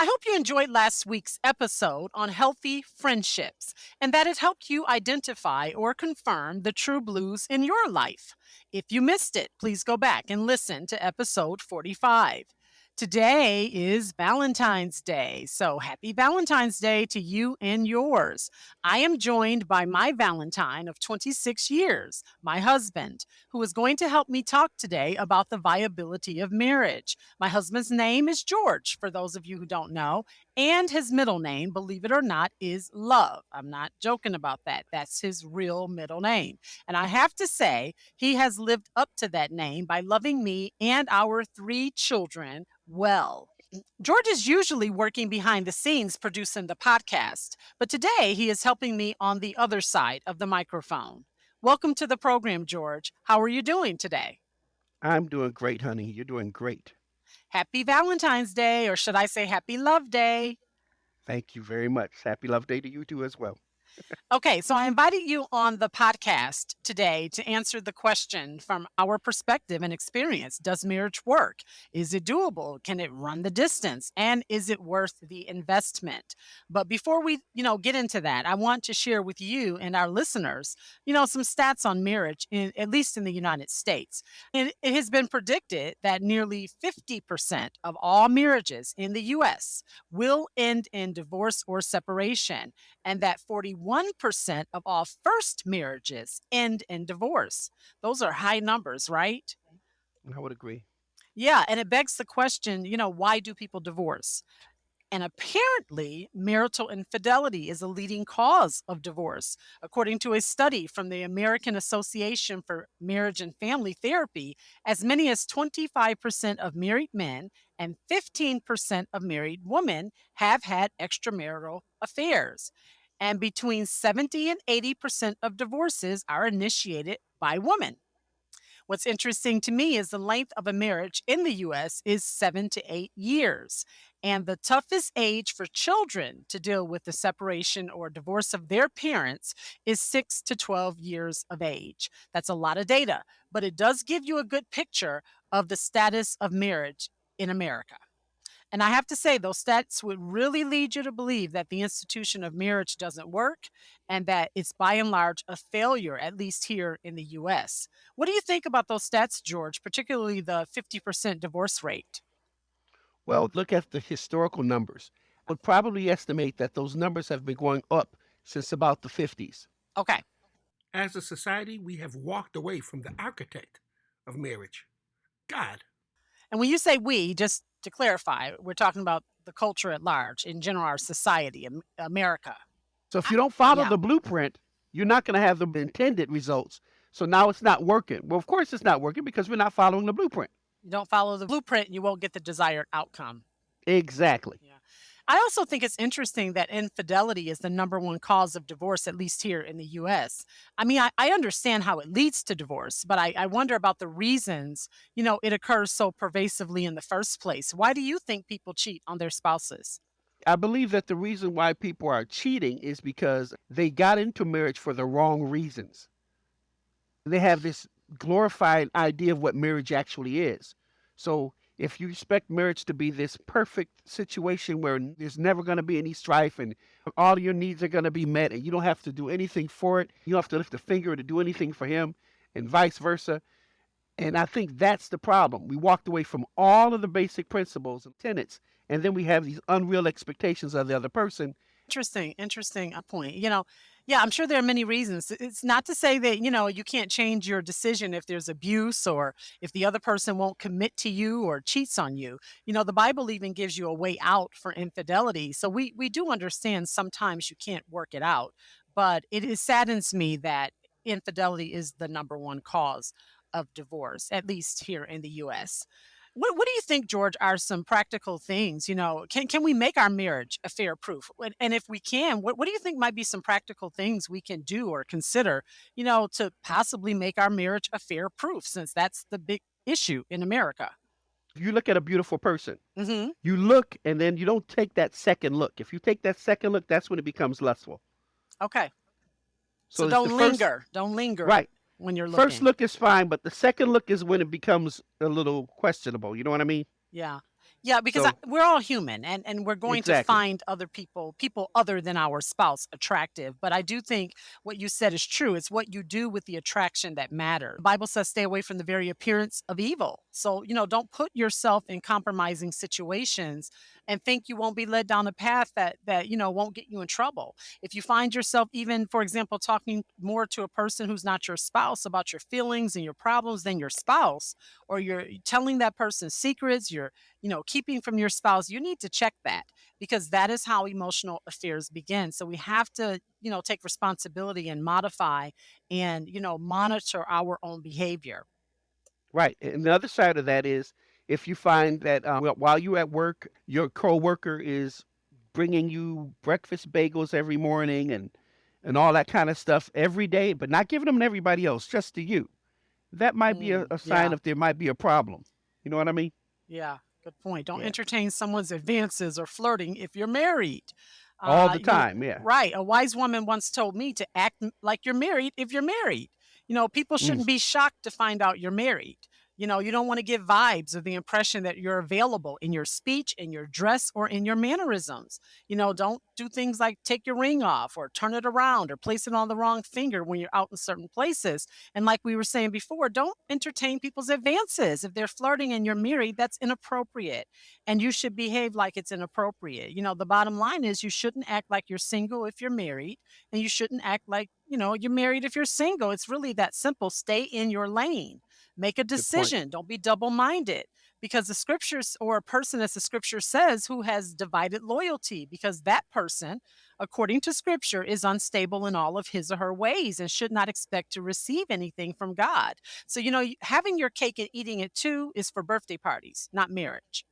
I hope you enjoyed last week's episode on healthy friendships and that it helped you identify or confirm the true blues in your life. If you missed it, please go back and listen to episode 45. Today is Valentine's Day, so happy Valentine's Day to you and yours. I am joined by my Valentine of 26 years, my husband, who is going to help me talk today about the viability of marriage. My husband's name is George, for those of you who don't know, and his middle name, believe it or not, is Love. I'm not joking about that. That's his real middle name. And I have to say, he has lived up to that name by loving me and our three children well. George is usually working behind the scenes producing the podcast, but today he is helping me on the other side of the microphone. Welcome to the program, George. How are you doing today? I'm doing great, honey. You're doing great. Happy Valentine's Day, or should I say Happy Love Day? Thank you very much. Happy Love Day to you too as well. Okay, so I invited you on the podcast today to answer the question from our perspective and experience Does marriage work? Is it doable? Can it run the distance? And is it worth the investment? But before we, you know, get into that, I want to share with you and our listeners, you know, some stats on marriage, in, at least in the United States. And it has been predicted that nearly 50% of all marriages in the US will end in divorce or separation, and that 41 1% of all first marriages end in divorce. Those are high numbers, right? I would agree. Yeah, and it begs the question, you know, why do people divorce? And apparently, marital infidelity is a leading cause of divorce. According to a study from the American Association for Marriage and Family Therapy, as many as 25% of married men and 15% of married women have had extramarital affairs and between 70 and 80% of divorces are initiated by women. What's interesting to me is the length of a marriage in the US is seven to eight years. And the toughest age for children to deal with the separation or divorce of their parents is six to 12 years of age. That's a lot of data, but it does give you a good picture of the status of marriage in America. And I have to say, those stats would really lead you to believe that the institution of marriage doesn't work and that it's by and large a failure, at least here in the US. What do you think about those stats, George, particularly the 50% divorce rate? Well, look at the historical numbers. I would probably estimate that those numbers have been going up since about the 50s. Okay. As a society, we have walked away from the architect of marriage, God. And when you say we, just to clarify, we're talking about the culture at large, in general, our society, America. So if you don't follow yeah. the blueprint, you're not going to have the intended results. So now it's not working. Well, of course it's not working because we're not following the blueprint. You don't follow the blueprint, you won't get the desired outcome. Exactly. Yeah. I also think it's interesting that infidelity is the number one cause of divorce, at least here in the US. I mean, I, I understand how it leads to divorce, but I, I wonder about the reasons, you know, it occurs so pervasively in the first place. Why do you think people cheat on their spouses? I believe that the reason why people are cheating is because they got into marriage for the wrong reasons. They have this glorified idea of what marriage actually is. So if you expect marriage to be this perfect situation where there's never going to be any strife and all your needs are going to be met and you don't have to do anything for it, you don't have to lift a finger to do anything for him, and vice versa. And I think that's the problem. We walked away from all of the basic principles and tenets, and then we have these unreal expectations of the other person. Interesting, interesting uh, point. You know, yeah, I'm sure there are many reasons. It's not to say that, you know, you can't change your decision if there's abuse or if the other person won't commit to you or cheats on you. You know, the Bible even gives you a way out for infidelity. So we we do understand sometimes you can't work it out, but it, it saddens me that infidelity is the number one cause of divorce, at least here in the US. What, what do you think, George, are some practical things? You know, can, can we make our marriage affair-proof? And if we can, what, what do you think might be some practical things we can do or consider, you know, to possibly make our marriage affair-proof, since that's the big issue in America? You look at a beautiful person. Mm-hmm. You look, and then you don't take that second look. If you take that second look, that's when it becomes lustful. Okay. So, so don't linger. Don't linger. Right when you're looking. First look is fine, but the second look is when it becomes a little questionable. You know what I mean? Yeah. Yeah, because I we're all human and and we're going to find other people people other than our spouse attractive, but I do think what you said is true. It's what you do with the attraction that matters. The Bible says stay away from the very appearance of evil. So, you know, don't put yourself in compromising situations and think you won't be led down a path that that, you know, won't get you in trouble. If you find yourself even, for example, talking more to a person who's not your spouse about your feelings and your problems than your spouse, or you're telling that person secrets, you're you know, keeping from your spouse, you need to check that because that is how emotional affairs begin. So we have to, you know, take responsibility and modify and, you know, monitor our own behavior. Right. And the other side of that is if you find that uh, well, while you're at work, your coworker is bringing you breakfast bagels every morning and and all that kind of stuff every day, but not giving them to everybody else, just to you. That might be a, Mm, a sign yeah, of there might be a problem. You know what I mean? yeah, good point. Don't Yeah. entertain someone's advances or flirting if you're married. All Uh, the you know, time. Yeah. right. A wise woman once told me to act like you're married if you're married. You know, people Mm, shouldn't be shocked to find out you're married. You know, you don't want to give vibes or the impression that you're available in your speech, in your dress, or in your mannerisms. You know, don't do things like take your ring off or turn it around or place it on the wrong finger when you're out in certain places. And like we were saying before, don't entertain people's advances. If they're flirting and you're married, that's inappropriate and you should behave like it's inappropriate. You know, the bottom line is you shouldn't act like you're single if you're married, and you shouldn't act like, you know, you're married if you're single. It's really that simple. Stay in your lane. Make a decision. Don't be double-minded because the scriptures or a person as the scripture says who has divided loyalty because that person according to scripture is unstable in all of his or her ways and should not expect to receive anything from God. So you know, having your cake and eating it too is for birthday parties, not marriage.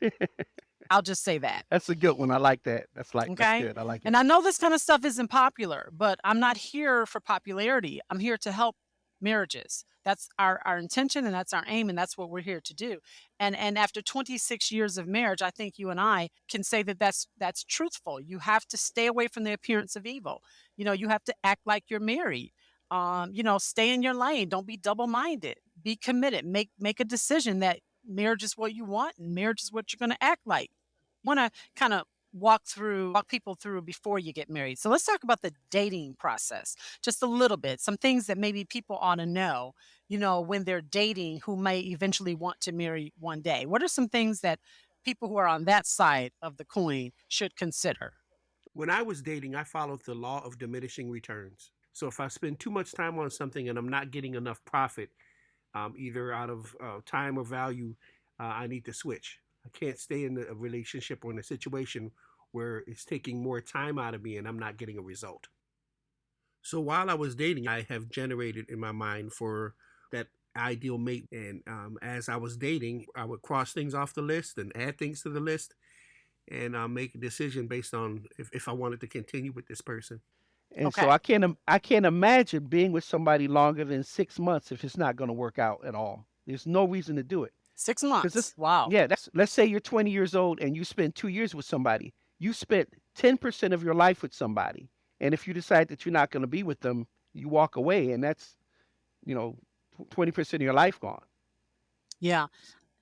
I'll just say that. That's a good one. I like that. That's like that's Okay. good. I like it. And I know this kind of stuff isn't popular, but I'm not here for popularity. I'm here to help marriages. That's our, our intention and that's our aim and that's what we're here to do. And and after 26 years of marriage, I think you and I can say that that's that's truthful. You have to stay away from the appearance of evil. You know, you have to act like you're married. Um, you know, stay in your lane. Don't be double-minded. Be committed. Make make a decision that marriage is what you want and marriage is what you're going to act like want to kind of walk through walk people through before you get married. So let's talk about the dating process just a little bit. Some things that maybe people ought to know, you know, when they're dating who may eventually want to marry one day. What are some things that people who are on that side of the coin should consider? When I was dating, I followed the law of diminishing returns. So if I spend too much time on something and I'm not getting enough profit, um, either out of uh, time or value, uh, I need to switch. I can't stay in a relationship or in a situation where it's taking more time out of me and I'm not getting a result. So while I was dating, I have generated in my mind for that ideal mate. And um, as I was dating, I would cross things off the list and add things to the list and uh, make a decision based on if, if I wanted to continue with this person. And so I can't I can't imagine being with somebody longer than six months if it's not going to work out at all. There's no reason to do it. 6 months. this, Wow. yeah, that's let's say you're 20 years old and you spend two years with somebody. You spent 10% of your life with somebody, and if you decide that you're not going to be with them, you walk away, and that's you know 20% of your life gone. Yeah.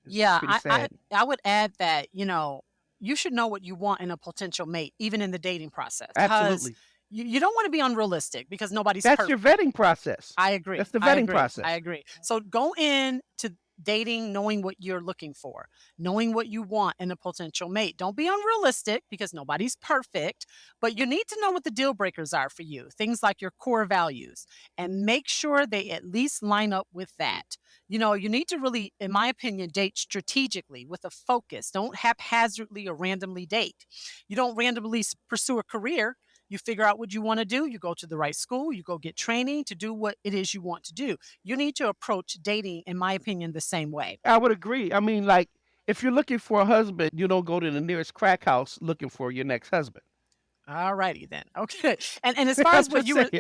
It's Yeah, I, I. I would add that, you know, you should know what you want in a potential mate, even in the dating process, Absolutely. you, you don't want to be unrealistic because nobody's That's your vetting process. I agree. That's the vetting. I process. agree. So go in to dating knowing what you're looking for, knowing what you want in a potential mate. Don't be unrealistic because nobody's perfect, but you need to know what the deal breakers are for you, things like your core values, and make sure they at least line up with that. You know, you need to really, in my opinion, date strategically with a focus. Don't haphazardly or randomly date. You don't randomly pursue a career. You figure out what you want to do. You go to the right school. You go get training to do what it is you want to do. You need to approach dating, in my opinion, the same way. I would agree. I mean, like if you're looking for a husband, you don't go to the nearest crack house looking for your next husband. All righty then. Okay. And and as far as what you were.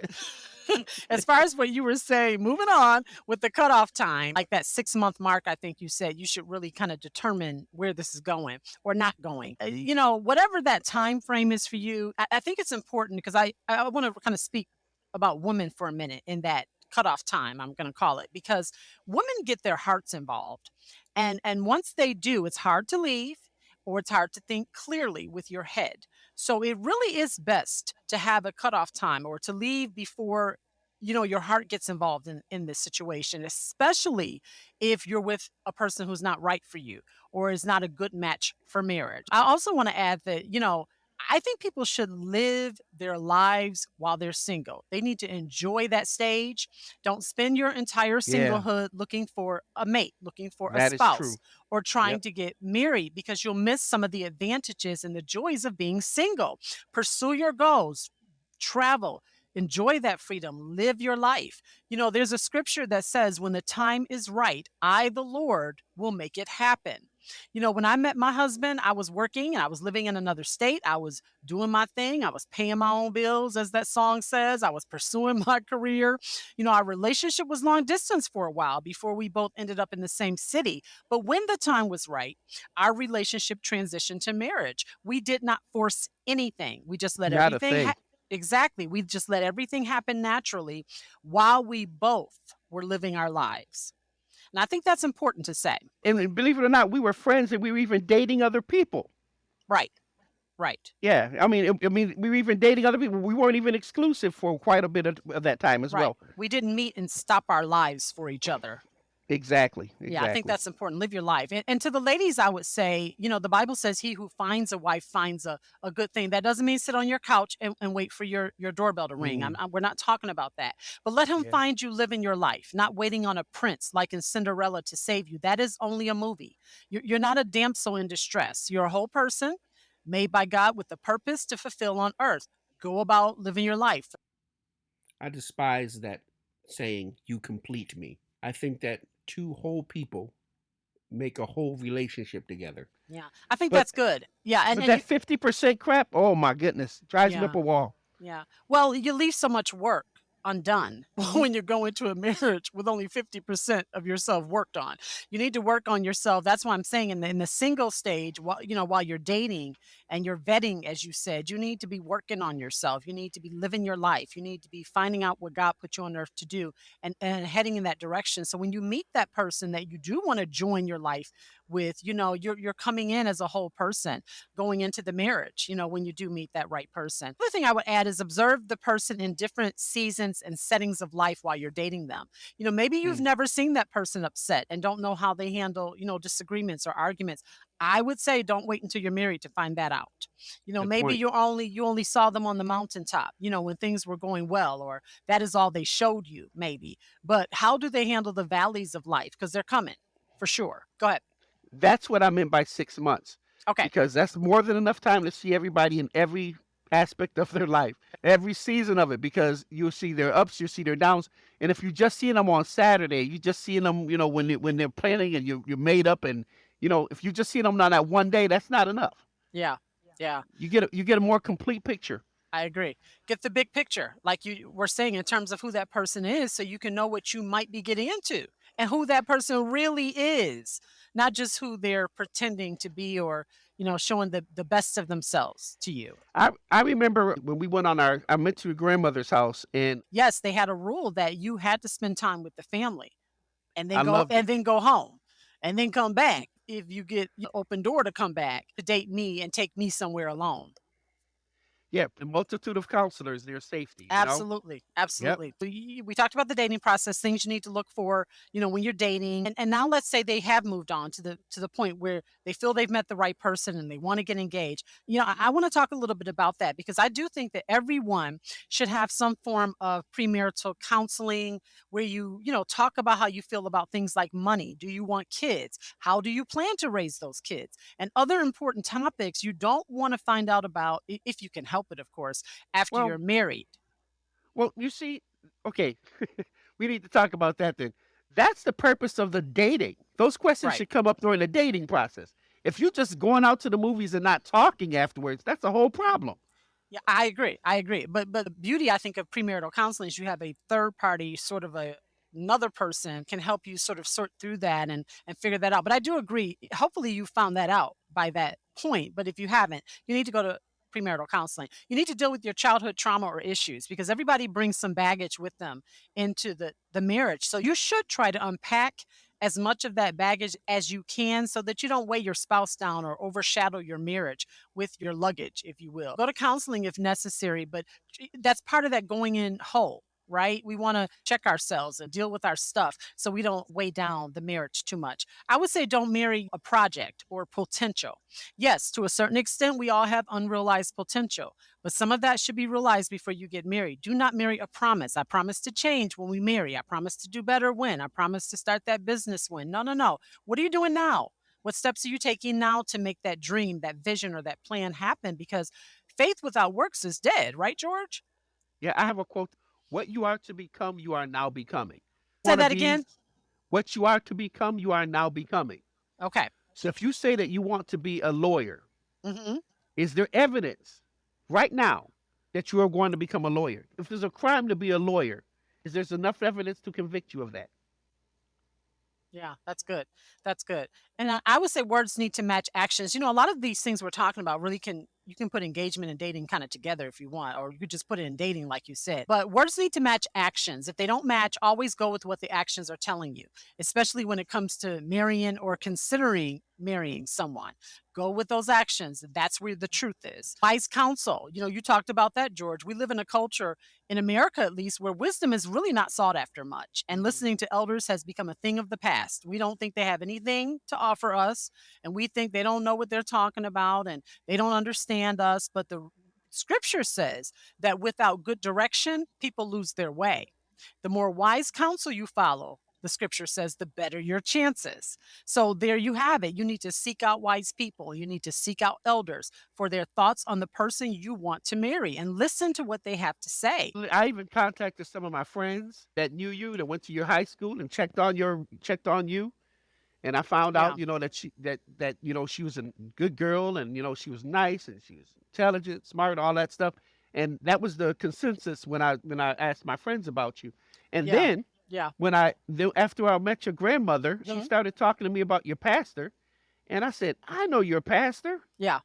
as far as what you were saying, moving on with the cutoff time, like that six month mark, I think you said you should really kind of determine where this is going or not going. You know, whatever that time frame is for you, I, I think it's important because I I want to kind of speak about women for a minute in that cutoff time. I'm going to call it because women get their hearts involved And and once they do, it's hard to leave or it's hard to think clearly with your head. So it really is best to have a cutoff time or to leave before you know your heart gets involved in in this situation, especially if you're with a person who's not right for you or is not a good match for marriage. I also want to add that, you know, I think people should live their lives while they're single. They need to enjoy that stage. Don't spend your entire singlehood looking for a mate, looking for a that is spouse, or trying Yep. to get married because you'll miss some of the advantages and the joys of being single. Pursue your goals, travel, enjoy that freedom, live your life. You know, there's a scripture that says, When the time is right, I, the Lord, will make it happen. You know, when I met my husband, I was working and I was living in another state. I was doing my thing. I was paying my own bills, as that song says. I was pursuing my career. You know, our relationship was long distance for a while before we both ended up in the same city. But when the time was right, our relationship transitioned to marriage. We did not force anything. We just let Not everything exactly. We just let everything happen naturally while we both were living our lives. And I think that's important to say. And believe it or not, we were friends and we were even dating other people. Right. Right. Yeah, I mean, it- I mean, we were even dating other people. We weren't even exclusive for quite a bit of, of that time as Right. well. We didn't meet and stop our lives for each other. Exactly, Yeah, I think exactly. that's important. Live your life. And, and to the ladies, I would say, you know, the Bible says he who finds a wife finds a, a good thing. That doesn't mean sit on your couch and, and wait for your, your doorbell to ring. I'm, Mm, I'm- we're not talking about that. But let him yeah. find you living your life, not waiting on a prince like in Cinderella to save you. That is only a movie. You're, you're not a damsel in distress. You're a whole person made by God with a purpose to fulfill on earth. Go about living your life. I despise that saying, you complete me. I think that two whole people make a whole relationship together. Yeah, I think But that's good. Yeah, and, and that fifty percent crap, oh my goodness, drives me yeah. up a wall. Yeah. Well, you leave so much work undone when you go into a marriage with only 50% of yourself worked on. You need to work on yourself. That's why I'm saying in the in the single stage, while you know, while you're dating and you're vetting, as you said, you need to be working on yourself. You need to be living your life. You need to be finding out what God put you on earth to do and, and heading in that direction. So when you meet that person that you do want to join your life with, you know, you're you're coming in as a whole person going into the marriage, you know, when you do meet that right person. The other thing I would add is observe the person in different seasons and settings of life while you're dating them. You know, maybe you've Mm, never seen that person upset and don't know how they handle, you know, disagreements or arguments. I would say don't wait until you're married to find that out. You know, good maybe point. you only you only saw them on the mountaintop, you know, when things were going well or that is all they showed you maybe. But how do they handle the valleys of life because they're coming for sure. Go ahead. That's what I meant by six months, Okay. because that's more than enough time to see everybody in every aspect of their life, every season of it. Because you'll see their ups, you'll see their downs, and if you're just seeing them on Saturday, you just seeing them, you know, when they, when they're planning and you're, you're made up, and you know, if you're just seeing them on that one day, that's not enough. Yeah. Yeah. You get a, you get a more complete picture. I agree. Get the big picture, like you were saying, in terms of who that person is, so you can know what you might be getting into and who that person really is, not just who they're pretending to be or, you know, showing the, the best of themselves to you. I I remember when we went on our I went to a grandmother's house and Yes, they had a rule that you had to spend time with the family and I then go loved it. and then go home and then come back if you get the open door to come back to date me and take me somewhere alone. Yeah, a multitude of counselors, their safety, you know? Absolutely, Yep. absolutely. We we talked about the dating process, things you need to look for, you know, when you're dating. And, and now let's say they have moved on to the to the point where they feel they've met the right person and they want to get engaged. You know, I, I want to talk a little bit about that because I do think that everyone should have some form of premarital counseling where you, you know, talk about how you feel about things like money. Do you want kids? How do you plan to raise those kids? And other important topics you don't want to find out about if you can help it, of course, after Well, you're married. well, you see, okay, we need to talk about that then. That's the purpose of the dating. Those questions Right. should come up during the dating process. If you're just going out to the movies and not talking afterwards, that's a whole problem. Yeah, I agree. I agree. But but the beauty I think of premarital counseling is you have a third party, sort of a another person can help you sort of sort through that and and figure that out. But I do agree. Hopefully you found that out by that point. But if you haven't, you need to go to premarital counseling. You need to deal with your childhood trauma or issues because everybody brings some baggage with them into the the marriage. So you should try to unpack as much of that baggage as you can so that you don't weigh your spouse down or overshadow your marriage with your luggage, if you will. Go to counseling if necessary, but eh, that's part of that going in whole right? We want to check ourselves and deal with our stuff so we don't weigh down the marriage too much. I would say don't marry a project or potential. Yes, to a certain extent, we all have unrealized potential, but some of that should be realized before you get married. Do not marry a promise. I promise to change when we marry. I promise to do better when. I promise to start that business when. No, no, no. What are you doing now? What steps are you taking now to make that dream, that vision, or that plan happen? Because faith without works is dead, right, George? Yeah, I have a quote what you are to become, you are now becoming. Say that again. What you are to become, you are now becoming. Okay. So if you say that you want to be a lawyer, hmm is there evidence right now that you are going to become a lawyer? If there's a crime to be a lawyer, is there enough evidence to convict you of that? Yeah, that's good. That's good. And I, I would say words need to match actions. You know, a lot of these things we're talking about really can you can put engagement and dating kind of together if you want, or you could just put it in dating, like you said. But words need to match actions. If they don't match, always go with what the actions are telling you, especially when it comes to marrying or considering marrying someone. Go with those actions. That's where the truth is. Wise counsel. You know, you talked about that, George. We live in a culture, in America at least, where wisdom is really not sought after much. And Mhm. listening to elders has become a thing of the past. We don't think they have anything to offer us, and we think they don't know what they're talking about and they don't understand us. But the scripture says that without good direction, people lose their way. The more wise counsel you follow, the scripture says, the better your chances. So there you have it. You need to seek out wise people. You need to seek out elders for their thoughts on the person you want to marry and listen to what they have to say. I even contacted some of my friends that knew you, that went to your high school and checked on your checked on you. And I found Yeah. out, you know, that she that that you know she was a good girl and you know she was nice and she was intelligent, smart, all that stuff. And that was the consensus when I when I asked my friends about you. And Yeah. then Yeah. when I after I met your grandmother, she Mhm. started talking to me about your pastor, and I said, "I know your pastor," Yeah.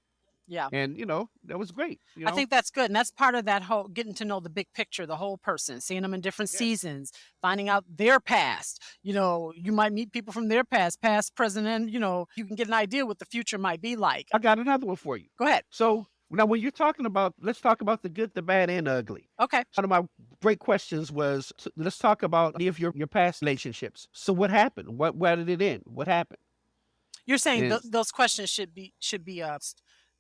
Yeah. and you know that was great. You I think that's good. And that's part of that whole getting to know the big picture, the whole person, seeing them in different Yes. seasons, finding out their past. You know, you might meet people from their past, past, present, and, you know, you can get an idea what the future might be like. I got another one for you. Go ahead. So now, when you're talking about, let's talk about the good, the bad, and the ugly. Okay. One of my great questions was, let's talk about any of your your past relationships. So what happened? What where did it end? What happened? You're saying th- those questions should be should be s-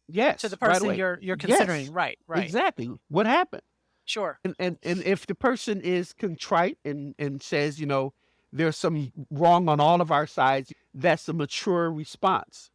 Yes, to the person away. you're you're Yes, considering. Right. Right. Exactly. What happened? Sure. And and and if the person is contrite and and says, you know, there's some wrong on all of our sides, that's a mature response.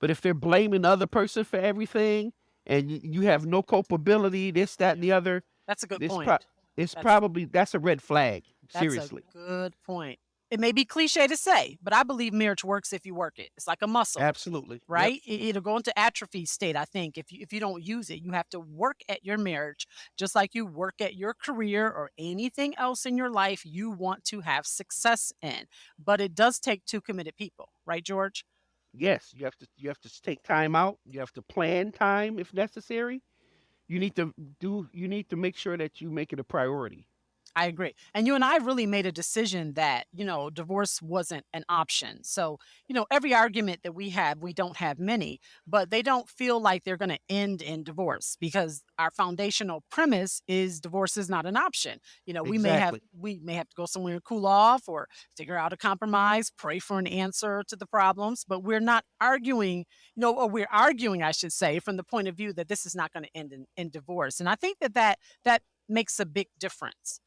But if they're blaming the other person for everything and you, have no culpability, this, that, and the other, That's a good This point. pro- it's That's- probably that's a red flag. That's Seriously. a good point. It may be cliche to say, but I believe marriage works if you work it. It's like a muscle. Absolutely. Right? It, it'll go into atrophy state. I think if you if you don't use it, you have to work at your marriage just like you work at your career or anything else in your life you want to have success in. But it does take two committed people, right, George? Yes, you have to you have to take time out. You have to plan time if necessary. You need to do you need to make sure that you make it a priority. I agree. And you and I really made a decision that, you know, divorce wasn't an option. So, you know, every argument that we have, we don't have many, but they don't feel like they're going to end in divorce because our foundational premise is divorce is not an option. You know, we may have Exactly. we may have to go somewhere and cool off or figure out a mm-hmm. compromise, pray for an answer to the problems, but we're not arguing, you know, or we're arguing, I should say, from the point of view that this is not going to end in, in divorce. And I think that that that makes a big difference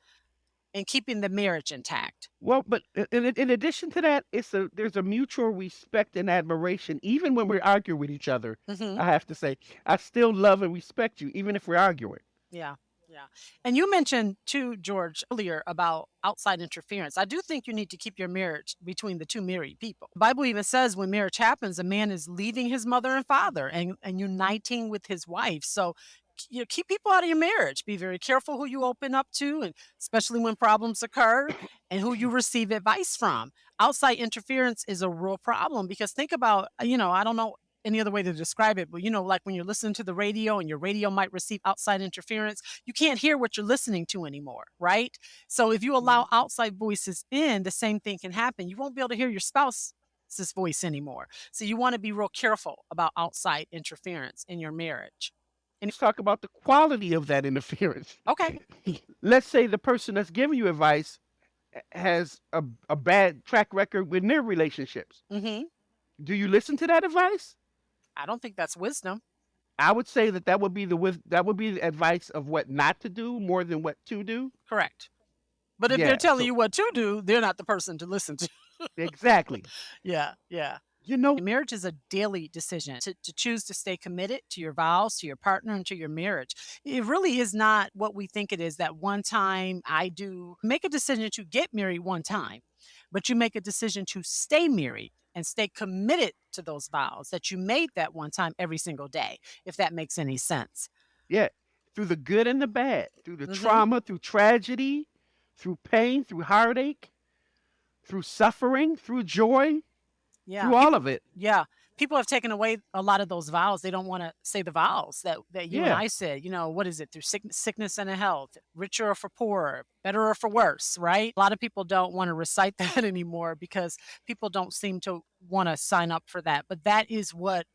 in keeping the marriage intact. Well, but in, in addition to that, it's a there's a mutual respect and admiration. Even when we argue with each other, Mhm. I have to say, I still love and respect you, even if we're arguing. Yeah. Yeah. And you mentioned too, George, earlier about outside interference. I do think you need to keep your marriage between the two married people. The Bible even says when marriage happens, a man is leaving his mother and father and, and uniting with his wife. So you know, keep people out of your marriage. Be very careful who you open up to, and especially when problems occur, and who you receive advice from. Outside interference is a real problem because think about, uh, you know, I don't know any other way to describe it, but you know, like when you're listening to the radio and your radio might receive outside interference, you can't hear what you're listening to anymore, right? So if you allow mm. outside voices in, the same thing can happen. You won't be able to hear your spouse's voice anymore. So you want to be real careful about outside interference in your marriage. Let's talk about the quality of that interference. Okay. Let's say the person that's giving you advice has a, a bad track record with their relationships. Mm-hmm. Do you listen to that advice? I don't think that's wisdom. I would say that that would be the wis- that would be the advice of what not to do more than what to do. Correct. But if Yeah, they're telling so- you what to do, they're not the person to listen to. Exactly. yeah, yeah. You know, Marriage is a daily decision to, to choose to stay committed to your vows, to your partner, and to your marriage. It really is not what we think it is that one time I do. Make a decision to get married one time, but you make a decision to stay married and stay committed to those vows that you made that one time every single day, if that makes any sense. yeah, through the good and the bad, through the Mhm. trauma, through tragedy, through pain, through heartache, through suffering, through joy, Yeah. through all of it. Yeah. People have taken away a lot of those vows. They don't want to say the vows that, that you and I said. You know, what is it? Through sick, sickness and health, richer or for poorer, better or for worse, right? A lot of people don't want to recite that anymore because people don't seem to want to sign up for that. But that is what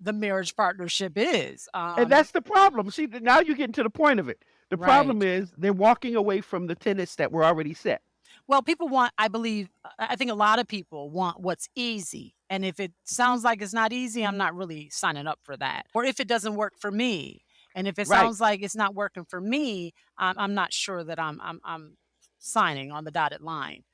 the marriage partnership is. Um, and that's the problem. See, now you're getting to the point of it. The problem is they're walking away from the tenets that were already set. Well, people want, I believe, uh, I I think a lot of people want what's easy. And if it sounds like it's not easy, I'm not really signing up for that. Or if it doesn't work for me, and if it Right. sounds like it's not working for me, I'm, I'm not sure that I'm, I'm, I'm signing on the dotted line.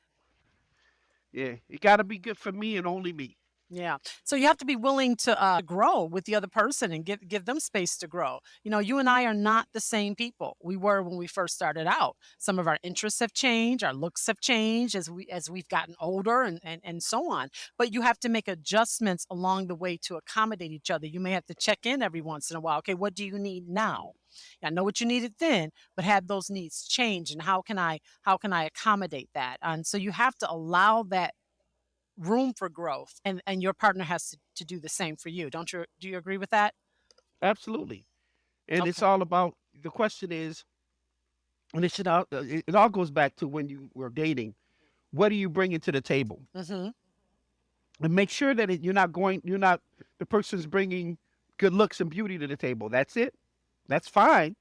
Yeah, it got to be good for me and only me. Yeah. So you have to be willing to uh, grow with the other person and give give them space to grow. You know, you and I are not the same people we were when we first started out. Some of our interests have changed, our looks have changed as we as we've gotten older and and, and so on. But you have to make adjustments along the way to accommodate each other. You may have to check in every once in a while. Okay, what do you need now? I know what you needed then, but have those needs change and how can I how can I accommodate that? And so you have to allow that room for growth and and your partner has to, to do the same for you don't you do you agree with that Absolutely. And it's Okay. all about the question is, and it should all uh, it, it all goes back to when you were dating. What are you bringing to the table? hmm And make sure that it, you're not going. You're not the person's bringing good looks and beauty to the table. That's it. That's fine.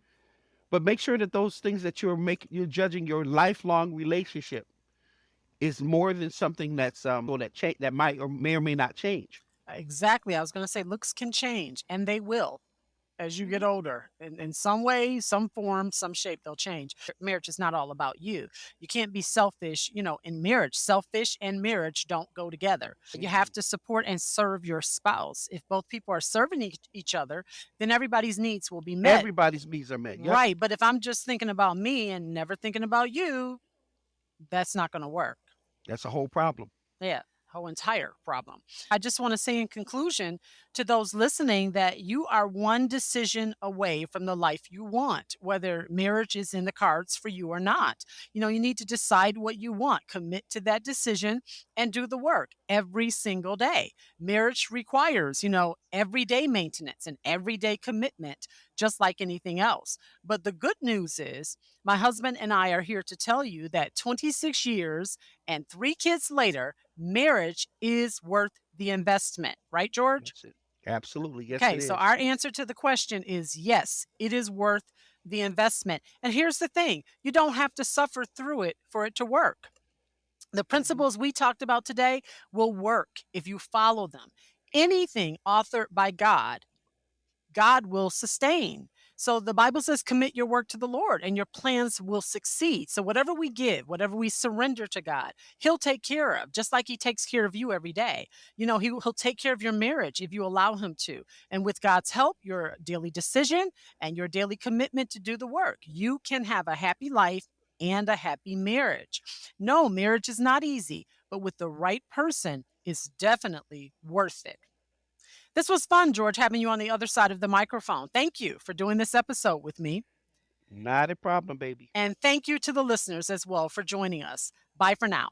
But make sure that those things that you're making, you're judging your lifelong relationship is more than something that's um that cha- that might or may or may not change. exactly i was going to say looks can change and they will as you get older in, in some way some form some shape they'll change marriage is not all about you you can't be selfish you know in marriage selfish and marriage don't go together you have to support and serve your spouse if both people are serving each, each other then everybody's needs will be met Everybody's needs are met. Yep. Right. But if I'm just thinking about me and never thinking about you, that's not going to work. That's a whole problem. Yeah. Whole entire problem. I just want to say in conclusion to those listening that you are one decision away from the life you want, whether marriage is in the cards for you or not. You know, you need to decide what you want, commit to that decision, and do the work every single day. Marriage requires, you know, everyday maintenance and everyday commitment, just like anything else. But the good news is, my husband and I are here to tell you that 26 years and three kids later, marriage is worth the investment. Right, George? Absolutely. Yes. okay, so our answer to the question is yes, it is worth the investment. And here's the thing you don't have to suffer through it for it to work. The mm-hmm. principles we talked about today will work if you follow them. Anything authored by God, God will sustain. So the Bible says, commit your work to the Lord and your plans will succeed. So whatever we give, whatever we surrender to God, He'll take care of, just like He takes care of you every day. You know, he, He'll take care of your marriage if you allow Him to. And with God's help, your daily decision and your daily commitment to do the work, you can have a happy life and a happy marriage. No, marriage is not easy, but with the right person, it's definitely worth it. This was fun, George, having you on the other side of the microphone. Thank you for doing this episode with me. Not a problem, baby. And thank you to the listeners as well for joining us. Bye for now.